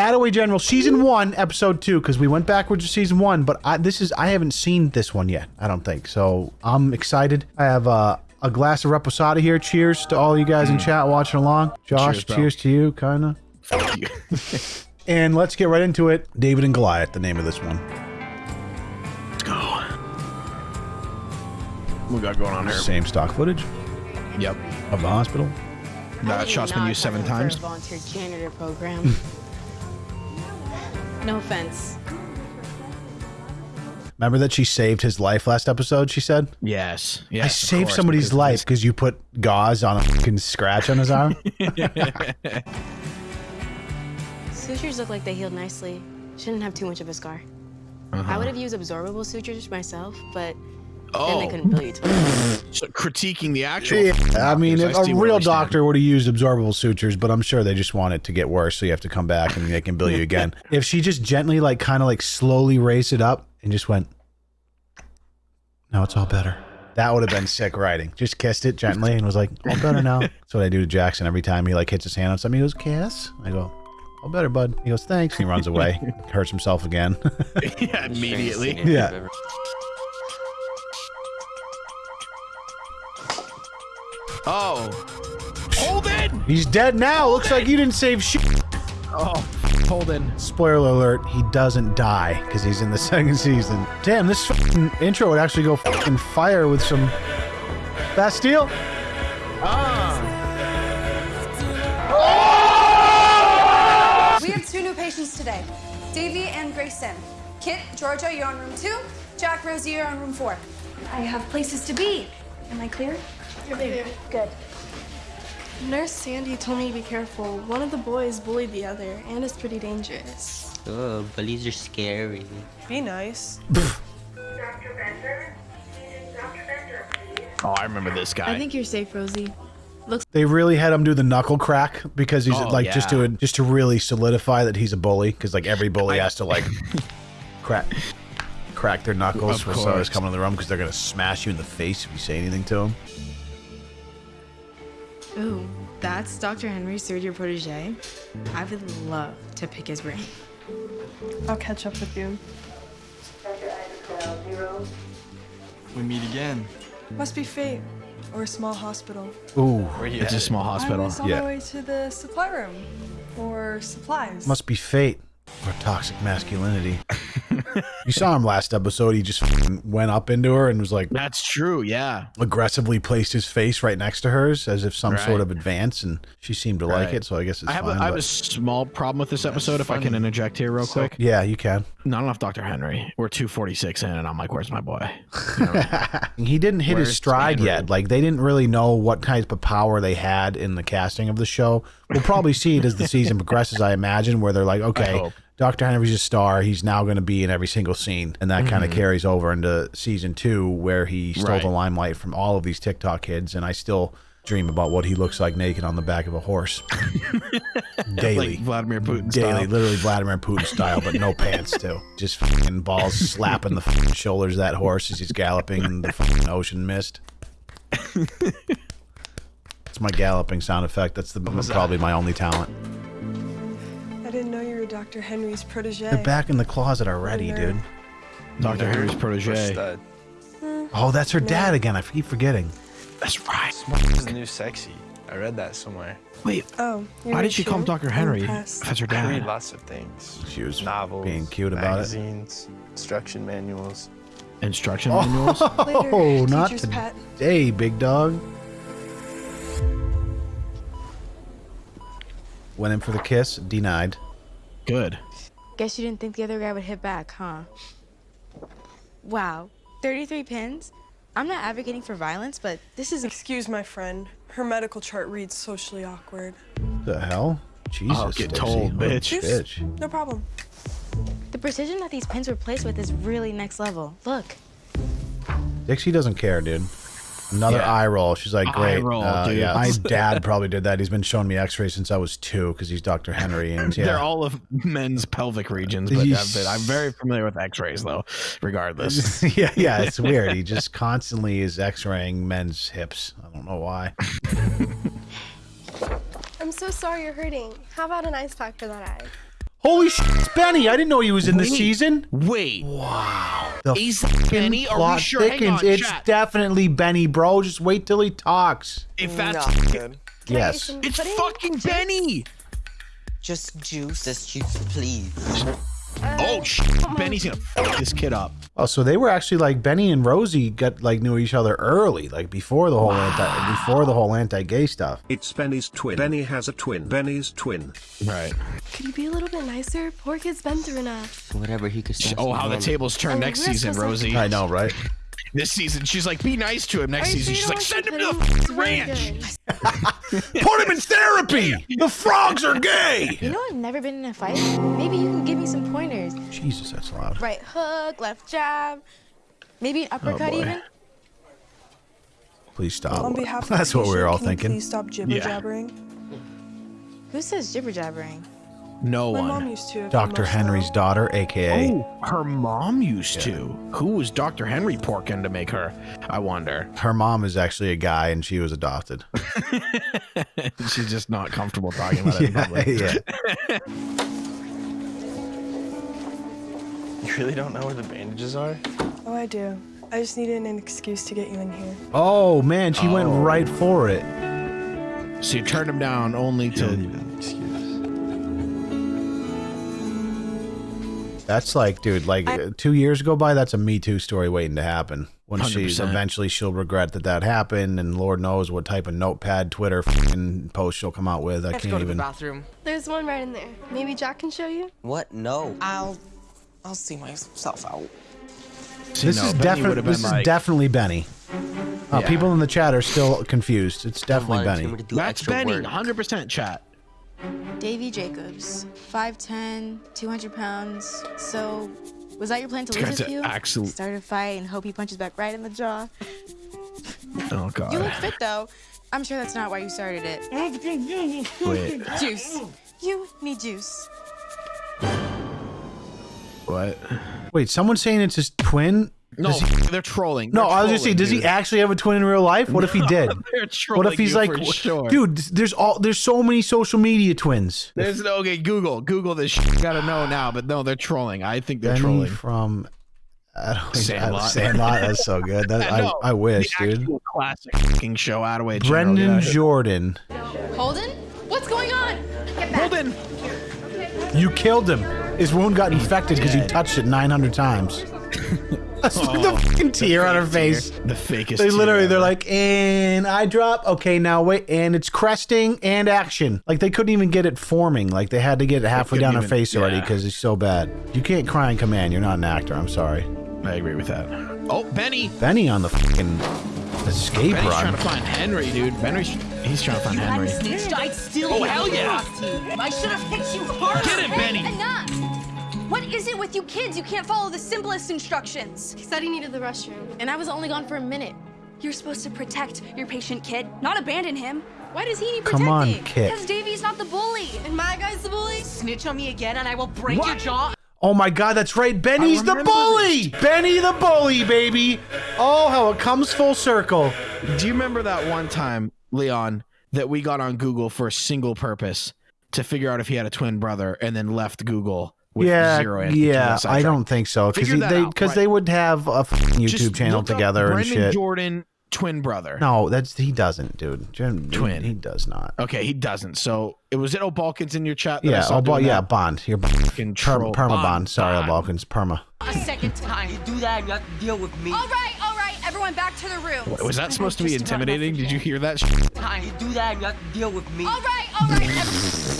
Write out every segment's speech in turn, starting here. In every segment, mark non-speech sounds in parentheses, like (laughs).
Attaway General season one, episode two, because we went backwards to season one, but I, this is I haven't seen this one yet. I don't think so. I'm excited. I have uh, a glass of reposado here. Cheers to all you guys in chat watching along. Josh, Cheers, cheers to you, kinda. Fuck you. (laughs) And let's get right into it. David and Goliath, the name of this one. Let's go. What we got going on here? Same stock footage Yep. of the hospital. That shot's been used seven times. volunteer janitor program. (laughs) no offense. Remember that she saved his life last episode? She said, Yes. Yes. "I saved course, somebody's because life because you put gauze on a fucking scratch on his arm." (laughs) (laughs) Sutures look like they healed nicely. Shouldn't have too much of a scar. Uh-huh. I would have used absorbable sutures myself, but then Oh, they couldn't bill you twice. (laughs) so critiquing the actual. Yeah, I mean, doctors. if see a real doctor would have used absorbable sutures, but I'm sure they just want it to get worse, so you have to come back and they can bill you again. (laughs) if she just gently, like, kind of like slowly raised it up and just went, now it's all better. That would have been sick writing. Just kissed it gently and was like, all better now. (laughs) That's what I do to Jackson every time he like hits his hand on something. He goes, kiss. I go, all better, bud. He goes, thanks. He runs away, hurts himself again. yeah, immediately. yeah. Oh. Holden! He's dead now. Looks like you didn't save shit. Oh, Holden. Spoiler alert, he doesn't die because he's in the (laughs) second season. Damn, this intro would actually go fucking fire with some Bastille. We have two new patients today, Davy and Grayson. Kit, Georgia, you're on room two. Jack, Rosie, you're on room four. I have places to be. Am I clear? You're clear. Good. Nurse Sandy told me to be careful. One of the boys bullied the other, and it's pretty dangerous. Oh, bullies are scary. Be nice. (laughs) Oh, I remember this guy. I think you're safe, Rosie. Looks They really had him do the knuckle crack because he's Oh, like just yeah. to just to really solidify that he's a bully because like every bully has to like (laughs) crack crack their knuckles Of for someone course. coming in the room because they're gonna smash you in the face if you say anything to them. Ooh, that's Dr. Henry's third year protege. I would love to pick his brain. I'll catch up with you. We meet again. Must be fate, or a small hospital. Ooh, oh, Where you It's a at? small I hospital. was on Yeah. my way to the supply room, or supplies. must be fate or toxic masculinity. (laughs) you saw him last episode. He just went up into her and was like That's true. Yeah. aggressively placed his face right next to hers as if some Right. sort of advance, and she seemed to like it. So I guess it's I have, fine. a, I have a small problem with this episode, if I can interject here real quick. yeah, you can. Not enough Dr. Henry. We're 246 in, and I'm like, where's my boy? (laughs) he didn't hit his stride Henry? yet. Like they didn't really know what type of power they had in the casting of the show. We'll probably see it as the season (laughs) progresses, I imagine, where they're like, okay. Dr. Henry's a star. He's now going to be in every single scene, and that kind of carries over into season two, where he stole Mm-hmm. Right. the limelight from all of these TikTok kids, and I still dream about what he looks like naked on the back of a horse (laughs) daily. Like Vladimir Putin Daily, style. literally Vladimir Putin style, but no (laughs) pants too. Just fucking balls slapping the shoulders of that horse as he's galloping in the fucking ocean mist. (laughs) It's my galloping sound effect. That's the probably my only talent. Dr. Henry's protege. They're back in the closet already, dude. Dr. Henry's protege. Uh, oh, that's her dad again. I keep forgetting. That's right. Smart Is the new sexy. I read that somewhere. Wait, Oh, you why did she call him? Dr. Henry? impressed. That's her dad. I read dad. lots of things. She was Novels, being cute about it. magazines, instruction manuals. Instruction oh. manuals? (laughs) Oh, not teacher's pet. today, big dog. Went in for the kiss, denied. Good. Guess you didn't think the other guy would hit back, huh? Wow, 33 pins? I'm not advocating for violence, but this is Excuse my friend. Her medical chart reads socially awkward. The hell? Jesus. Oh, get Stacey. told, What a bitch. bitch. No problem. the precision that these pins were placed with is really next level. Look, Dixie doesn't care, dude. Another Yeah. eye roll. She's like, Eye great. roll, uh, dude. Yeah, my (laughs) dad probably did that. He's been showing me X-rays since I was two because he's Dr. Henry, and (laughs) yeah, They're all of men's pelvic regions, but, uh, Yes. but I'm very familiar with X-rays, though. Regardless, (laughs) yeah, yeah. It's weird. He just constantly is X-raying men's hips. I don't know why. I'm so sorry you're hurting. How about an ice pack for that eye? Holy shit, Benny. I didn't know he was in this Wait. season. Wait, Wow. The Is that fucking Benny? Are we plot sure? Hang thickens. on, it's chat. definitely Benny, bro. Just wait till he talks. if that's Not good. Yes. it's fucking Benny. Just juice. Just juice, please. Oh, oh shit, Benny's gonna fuck this kid up. Oh, so they were actually like Benny and Rosie got like knew each other early, like before the whole anti before the whole anti-gay stuff. It's Benny's twin. Benny has a twin. Benny's twin. Right. Could you be a little bit nicer? Poor kid's been through enough. Whatever he could say. Oh, how the tables turn Oh, next season, Rosie. I know, right? This season, she's like, be nice to him. Next Are you season, she's like, send him to to the ranch. It's very good. Put him in therapy. The frogs are gay. You know I've never been in a fight. Maybe you can give me some pointers. Jesus, that's loud. Right hook, left jab, maybe an uppercut oh, boy. even. Please stop. On behalf (laughs) of the That's what we were patient, all can you thinking. Please stop jibber Yeah. jabbering. Who says jibber jabbering? No My one. mom used to. Dr. Henry's low. daughter, aka Oh, her mom used to. Who was Dr. Henry porking to make her? I wonder. her mom is actually a guy and she was adopted. (laughs) She's just not comfortable talking about it in (laughs) public. yeah. (laughs) You really don't know where the bandages are? Oh, I do. I just needed an excuse to get you in here. Oh man, she went Oh. right for it. So you turned him down only You don't to. That's like, dude, like uh, two years go by. That's a Me Too story waiting to happen. When 100%. eventually she'll regret that that happened, and Lord knows what type of notepad, Twitter, fucking post she'll come out with. I, I have to can't go to even. the bathroom. There's one right in there. Maybe Jack can show you. What? No. I'll, I'll see myself out. See, This no, is definitely this been is definitely Benny. Uh, Yeah. People in the chat are still confused. It's definitely Benny. me to do That's Benny, 100% chat. Davy Jacobs, 5'10", 200 pounds. So, was that your plan to This lose guy's a a few? absolute- Start a fight and hope he punches back right in the jaw. Oh, God. You look fit though. I'm sure that's not why you started it. Wait, Juice. You need juice. what? Wait, someone's saying it's his twin. No, he- they're trolling. no, They're I was just saying, trolling, does he actually have a twin in real life? What if he (laughs) did? They're trolling What if he's like, sure. dude? There's all there's so many social media twins. There's no okay. Google, Google this. Shit. You gotta know now, but no, they're trolling. I think they're Benny trolling. from Sandlot. Sandlot. Sandlot. That's so good. That, (laughs) I, No, I wish, the dude. actual classic fucking show. Attaway. way. Brendan yeah. Jordan. Holden? What's going on? Get back. Holden. You killed him. His wound got infected because he dead. touched it 900 times. (laughs) Look oh, the Oh, fucking tear on her face. tear. The fakest. They literally, tear they're ever. like, and I drop. Okay, now wait, and it's cresting and action. Like they couldn't even get it forming. Like they had to get it halfway couldn't down her even- face already yeah. because it's so bad. You can't cry in command. You're not an actor. I'm sorry. I agree with that. Oh, Benny. Benny on the fucking escape Benny's run. trying to find Henry, dude. Benny's he's trying to find Henry. snitched, I'd still Oh, hell yeah. I should have hit you harder. Get it, Benny. Enough! What is it with you kids? You can't follow the simplest instructions. He said he needed the restroom. And I was only gone for a minute. You're supposed to protect your patient kid, not abandon him. Why does he need Come protecting? on, kid. Because Davey's not the bully. And my guy's the bully. Snitch on me again, and I will break your What? jaw. Oh my god, that's right. Benny's the remember bully. Benny the bully, baby. Oh, how it comes full circle. Do you remember that one time, Leon, that we got on Google for a single purpose to figure out if he had a twin brother, and then left Google with yeah, zero answers? yeah. I don't think so because they because right. they would have a f***ing YouTube Just channel look up together and shit. Jordan twin brother. No, that's he doesn't, dude. Jim, Twin. He does not. Okay, he doesn't. So it was it O'Balkins in your chat. That I Yeah, saw oh, yeah, that? Bond. You're Fucking per, troll. perma bond. Bond, Sorry, Bond. Balkans. Perma. A second time. You do that, you have to deal with me. All right, all right, everyone back to the room. Was that supposed to be intimidating? Did you hear that? sh- Time. You do that, you have to deal with me. All right, all right, everyone.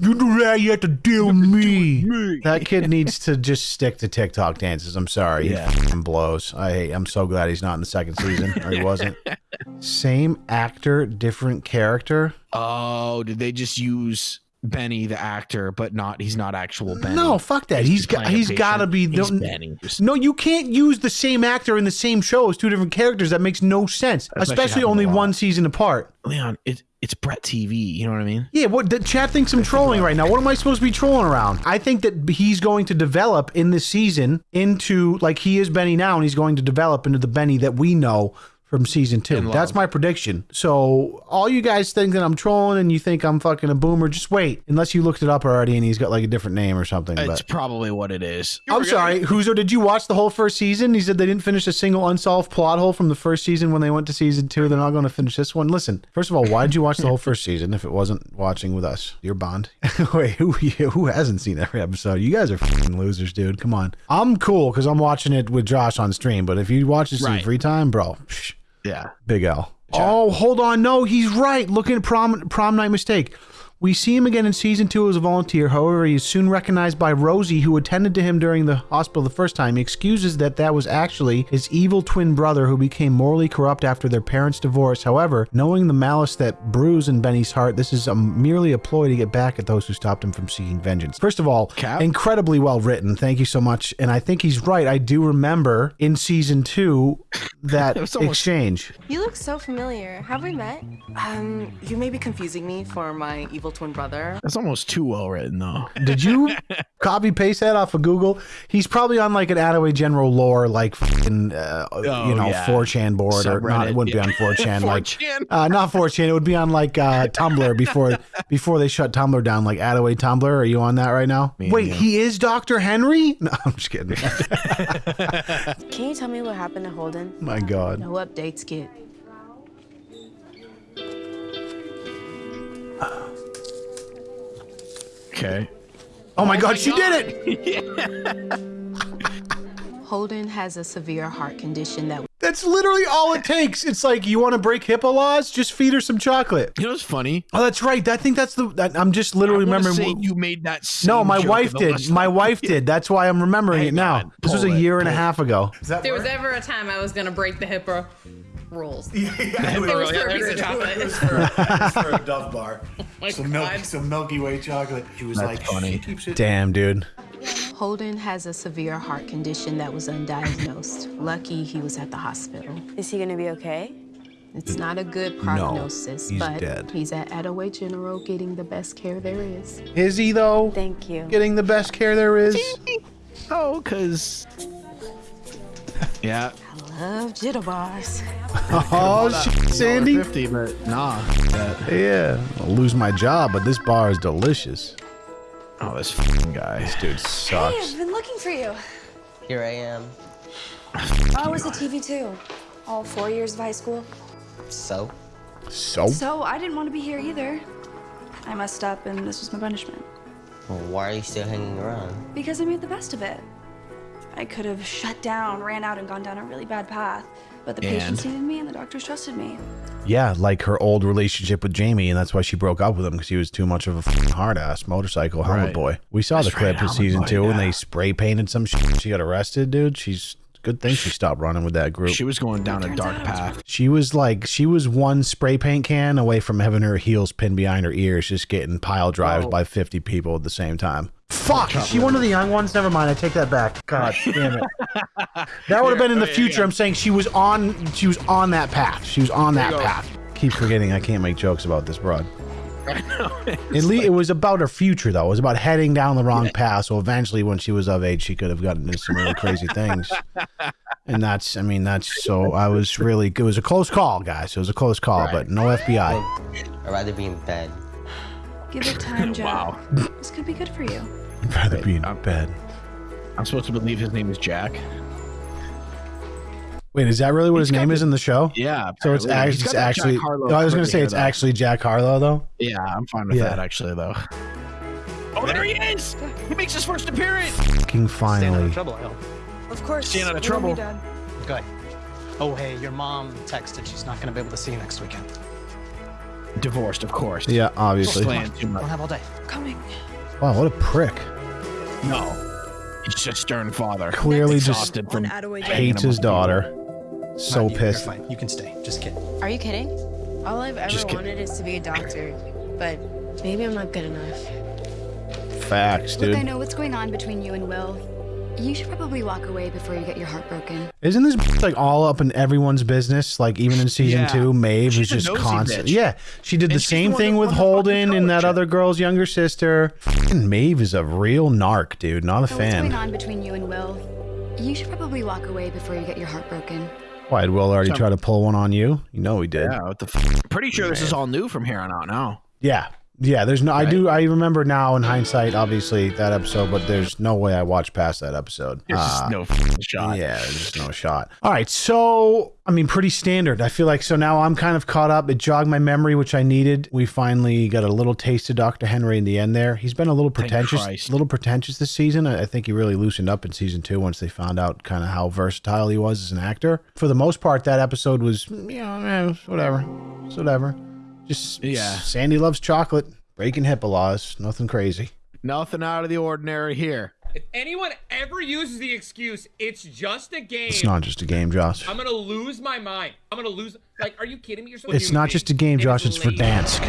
You do that, you have to deal with me. That kid (laughs) needs to just stick to TikTok dances. I'm sorry. Yeah. He f***ing blows. I I'm so glad he's not in the second season, or he wasn't. (laughs) Same actor, different character. Oh, did they just use Benny the actor, but not? He's not actual Benny. No, fuck that. He's, he's got he's got to be. He's no, Benny. No, you can't use the same actor in the same show as two different characters. That makes no sense. That's Especially only one season apart. Leon, it, it's Brett TV. You know what I mean? Yeah, what the chat thinks I'm trolling right now. What am I supposed to be trolling around? I think that he's going to develop in this season into like he is Benny now, and he's going to develop into the Benny that we know from season two. That's my prediction. So all you guys think that I'm trolling and you think I'm fucking a boomer, just wait. Unless you looked it up already and he's got like a different name or something. It's But probably what it is. I'm sorry, Huzo, did you watch the whole first season? He said they didn't finish a single unsolved plot hole from the first season when they went to season two. They're not going to finish this one. Listen, first of all, why did you watch the whole first season if it wasn't watching with us? Your bond. (laughs) Wait, who (laughs) who hasn't seen every episode? You guys are fucking losers, dude. Come on. I'm cool because I'm watching it with Josh on stream, but if you watch this in free time, bro, psh, Yeah. Big L. Oh, hold on. No, he's right. Looking at prom prom night mistake. We see him again in season two as a volunteer. However, he is soon recognized by Rosie, who attended to him during the hospital the first time. He excuses that that was actually his evil twin brother who became morally corrupt after their parents' divorce. However, knowing the malice that brews in Benny's heart, this is a, merely a ploy to get back at those who stopped him from seeking vengeance. First of all, Cap? incredibly well written. Thank you so much. And I think he's right. I do remember in season two (laughs) that almost- exchange. You look so familiar. Have we met? Um, you may be confusing me for my evil twin brother. That's almost too well written, though. (laughs) Did you (laughs) copy paste that off of Google? He's probably on like an Attaway General lore, like fucking, uh, you know, yeah. 4chan board, or not. It wouldn't yeah. be on 4chan, like 4chan. uh, not 4chan. It would be on like uh, Tumblr before before they shut Tumblr down, like Attaway Tumblr. Are you on that right now? Me Wait, he is Doctor Henry? No, I'm just kidding. Can you tell me what happened to Holden? My God. No updates, kid. Okay. Oh my God, she did it! (laughs) Holden has a severe heart condition that That's literally all it takes. It's like you want to break HIPAA laws, just feed her some chocolate. You know what's funny? Oh, that's right. I think that's the. That, I'm just literally I wanna remembering. say you made that. Same No, my joke wife did. My time. wife did. That's why I'm remembering Hang it now. on. This was a Pull it, year and a pull it. half ago. If there was ever a time I was gonna break the HIPAA rules, (laughs) Yeah, it was for a piece of chocolate. for a (laughs) Dove bar. (laughs) Oh my some, milk, some Milky Way chocolate. She was That's like, funny. She keeps it. Damn, dude. Holden has a severe heart condition that was undiagnosed. Lucky he was at the hospital. Is he gonna be okay? It's not a good prognosis, he's but dead. he's at Attaway General getting the best care there is. Is he though? Thank you. Getting the best care there is. (laughs) Oh, cause. Yeah. I love jitterbars. (laughs) Oh shit, Sandy. Fifty, but nah. That, Yeah, I'll lose my job, but this bar is delicious. Oh, this fucking guy. This dude sucks. Hey. I've been looking for you. Here I am. I was a TV too. All four years of high school. So? So So I didn't want to be here either. I messed up and this was my punishment. Well, why are you still hanging around? Because I made the best of it. I could have shut down, ran out, and gone down a really bad path. But the patients needed me and the doctors trusted me. yeah, like her old relationship with Jamie, and that's why she broke up with him because he was too much of a fucking hard ass motorcycle helmet Right. boy. We saw That's the clip right, in season boy, two when they spray painted some shit. She got arrested, dude. She's good thing she stopped running with that group. She was going down a dark path. She was like, she was one spray paint can away from having her heels pinned behind her ears, just getting pile drives Oh. by 50 people at the same time. Fuck, is she one of the young ones? Never mind, I take that back. God (laughs) damn it. That would have been in the future. I'm saying she was on, she was on that path. She was on that path. Keep forgetting I can't make jokes about this broad. (laughs) At least it was about her future, though. It was about heading down the wrong path. So eventually, when she was of age, she could have gotten into some really crazy things. (laughs) And that's, I mean, that's so. I was really, it was a close call, guys. It was a close call, Right. but no FBI. I'd rather be in bed. Give it time, Joe. Wow. This could be good for you. I'd rather be in bed. I'm supposed to believe his name is Jack. Wait, is that really what his name the- is in the show? Yeah. So it's, apparently. act- He's it's got that Jack actually. Harlow no, I was going to say it's though. actually Jack Harlow, though. Yeah, I'm fine with Yeah. that actually, though. Oh, there he is! He makes his first appearance. Fucking finally. trouble, I hope. Of course. Staying out of you and trouble. Dad. Good. Oh, hey, your mom texted she's not going to be able to see you next weekend. Divorced, of course. Yeah, obviously. Slaying too much. Don't have all day. Coming. Wow, what a prick. No, he's just a stern father. Clearly just from hates his daughter. So No, pissed. You're fine. You can stay. Just kidding. Are you kidding? All I've ever wanted is to be a doctor, but maybe I'm not good enough. Facts, dude. Look, I know what's going on between you and Will. You should probably walk away before you get your heart broken. Isn't this bitch, like all up in everyone's business? Like even in season Yeah. two, Maeve She's was just nosy constant. bitch. Yeah, she did the And she's same the thing with won the fucking Holden and that scholarship. other girl's younger sister. Fucking Maeve is a real narc, dude. Not a Know what's going fan. on between you and Will. You should probably walk away before you get your heart broken. Why did Will already Some- try to pull one on you? You know he did. Yeah, what the f- pretty sure this is all new from here on out now. Yeah. Yeah, there's no I do I remember now in hindsight obviously that episode, but there's no way I watched past that episode. There's just Uh, no shot. Yeah, there's just no shot. All right, so I mean pretty standard. I feel like so now I'm kind of caught up. It jogged my memory which I needed. We finally got a little taste of Dr. Henry in the end there. He's been a little pretentious a little pretentious this season. I I think he really loosened up in season 2 once they found out kind of how versatile he was as an actor. For the most part that episode was you know, eh, whatever. It's whatever. Just Yeah. Sandy loves chocolate, breaking HIPAA laws, nothing crazy. Nothing out of the ordinary here. If anyone ever uses the excuse, it's just a game. It's not just a game, Josh. I'm gonna lose my mind. I'm gonna lose. Like, are you kidding me? You're supposed It's not just a game, Josh. It's for Dansk.